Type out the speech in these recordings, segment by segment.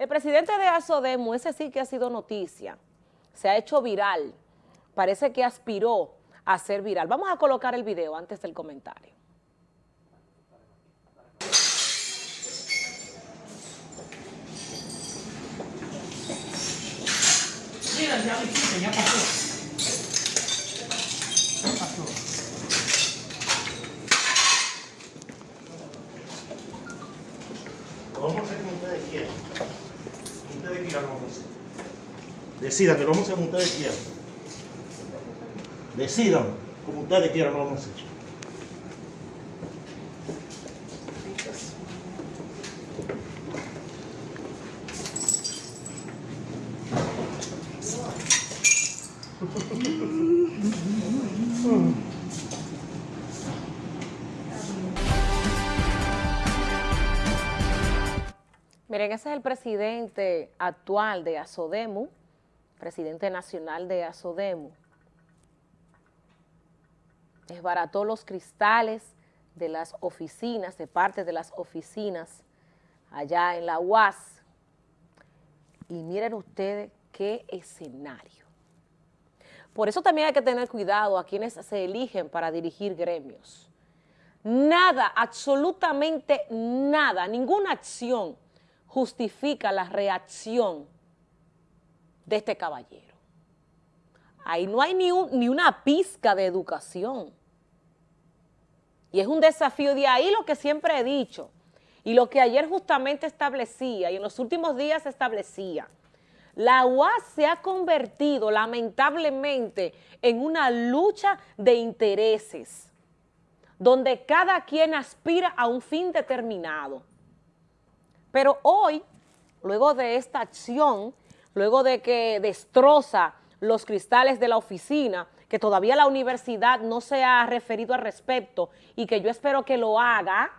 El presidente de ASODEMO, ese sí que ha sido noticia, se ha hecho viral, parece que aspiró a ser viral. Vamos a colocar el video antes del comentario. Mira, ya lo hiciste, ya pasó. Vamos a quieran lo vamos a. Decidan que lo vamos a hacer como ustedes quieran. Decidan como ustedes quieran lo vamos a hacer. Miren, ese es el presidente actual de ASODEMU, presidente nacional de ASODEMU. Desbarató los cristales de las oficinas, de parte de las oficinas allá en la UAS. Y miren ustedes qué escenario. Por eso también hay que tener cuidado a quienes se eligen para dirigir gremios. Nada, absolutamente nada, ninguna acción justifica la reacción de este caballero. Ahí no hay ni, un, ni una pizca de educación. Y es un desafío de ahí lo que siempre he dicho y lo que ayer justamente establecía y en los últimos días establecía. La UAS se ha convertido lamentablemente en una lucha de intereses donde cada quien aspira a un fin determinado. Pero hoy, luego de esta acción, luego de que destroza los cristales de la oficina, que todavía la universidad no se ha referido al respecto y que yo espero que lo haga,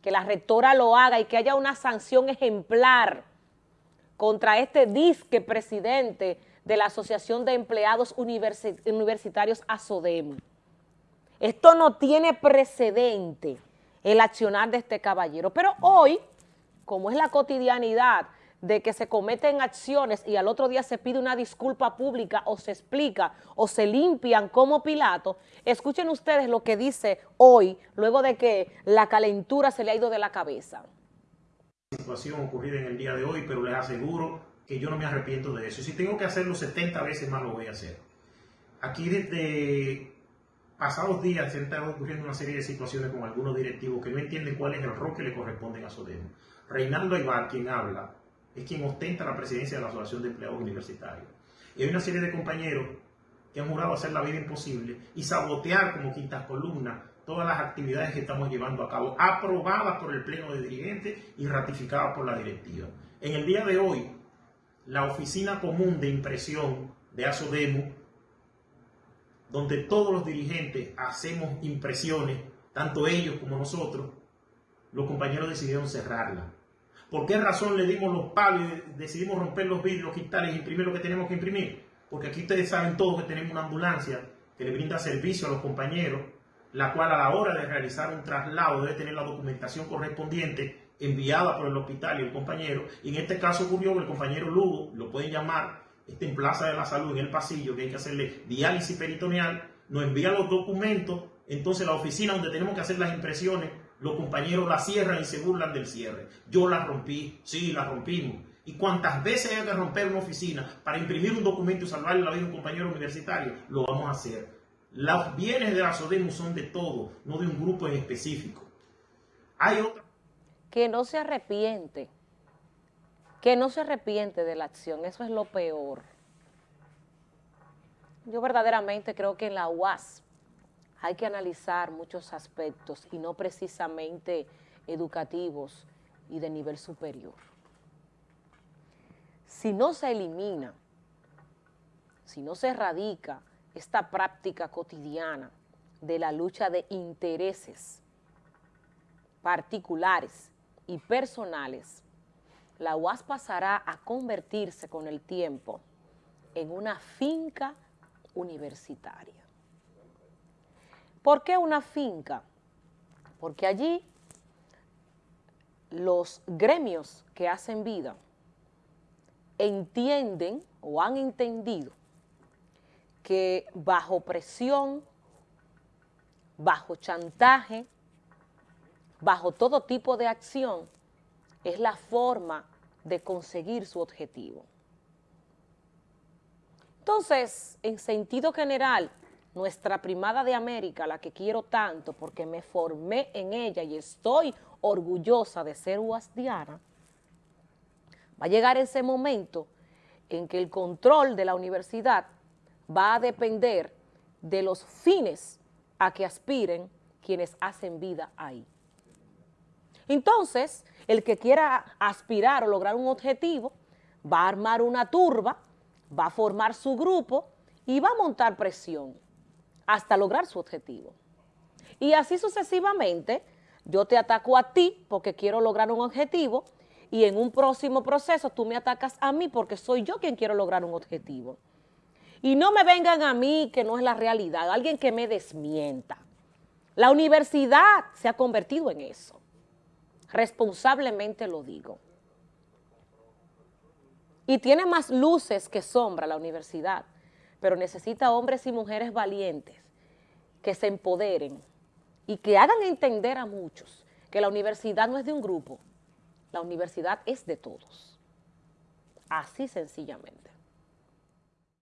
que la rectora lo haga y que haya una sanción ejemplar contra este disque presidente de la Asociación de Empleados Universitarios ASODEM. Esto no tiene precedente, el accionar de este caballero. Pero hoy como es la cotidianidad de que se cometen acciones y al otro día se pide una disculpa pública o se explica o se limpian como Pilato, escuchen ustedes lo que dice hoy, luego de que la calentura se le ha ido de la cabeza. Situación ocurrida en el día de hoy, pero les aseguro que yo no me arrepiento de eso. Si tengo que hacerlo 70 veces más, lo voy a hacer. Aquí desde pasados días se han estado ocurriendo una serie de situaciones con algunos directivos que no entienden cuál es el rol que le corresponde a Sodemo. Reinaldo Aybar, quien habla, es quien ostenta la presidencia de la Asociación de Empleados Universitarios. Y hay una serie de compañeros que han jurado hacer la vida imposible y sabotear como quintas columnas todas las actividades que estamos llevando a cabo, aprobadas por el Pleno de Dirigentes y ratificadas por la directiva. En el día de hoy, la Oficina Común de Impresión de ASODEMO, donde todos los dirigentes hacemos impresiones, tanto ellos como nosotros, los compañeros decidieron cerrarla. ¿Por qué razón le dimos los palos y decidimos romper los vidrios, quitarles y imprimir lo que tenemos que imprimir? Porque aquí ustedes saben todos que tenemos una ambulancia que le brinda servicio a los compañeros, la cual a la hora de realizar un traslado debe tener la documentación correspondiente enviada por el hospital y el compañero. Y en este caso ocurrió que el compañero Lugo, lo pueden llamar, está en Plaza de la Salud, en el pasillo, que hay que hacerle diálisis peritoneal, nos envía los documentos, entonces la oficina donde tenemos que hacer las impresiones los compañeros la cierran y se burlan del cierre. Yo la rompí, sí, la rompimos. Y cuantas veces haya que romper una oficina para imprimir un documento y salvarle la vida a un compañero universitario, lo vamos a hacer. Los bienes de la SODEMU son de todo, no de un grupo en específico. Hay otra. Que no se arrepiente, que no se arrepiente de la acción, eso es lo peor. Yo verdaderamente creo que en la UAS hay que analizar muchos aspectos y no precisamente educativos y de nivel superior. Si no se elimina, si no se erradica esta práctica cotidiana de la lucha de intereses particulares y personales, la UAS pasará a convertirse con el tiempo en una finca universitaria. ¿Por qué una finca? Porque allí los gremios que hacen vida entienden o han entendido que bajo presión, bajo chantaje, bajo todo tipo de acción, es la forma de conseguir su objetivo. Entonces, en sentido general, nuestra primada de América, la que quiero tanto porque me formé en ella y estoy orgullosa de ser guasdiana, va a llegar ese momento en que el control de la universidad va a depender de los fines a que aspiren quienes hacen vida ahí. Entonces, el que quiera aspirar o lograr un objetivo, va a armar una turba, va a formar su grupo y va a montar presión hasta lograr su objetivo. Y así sucesivamente, yo te ataco a ti porque quiero lograr un objetivo y en un próximo proceso tú me atacas a mí porque soy yo quien quiero lograr un objetivo. Y no me vengan a mí que no es la realidad, alguien que me desmienta. La universidad se ha convertido en eso. Responsablemente lo digo. Y tiene más luces que sombra la universidad, pero necesita hombres y mujeres valientes que se empoderen y que hagan entender a muchos que la universidad no es de un grupo, la universidad es de todos. Así sencillamente.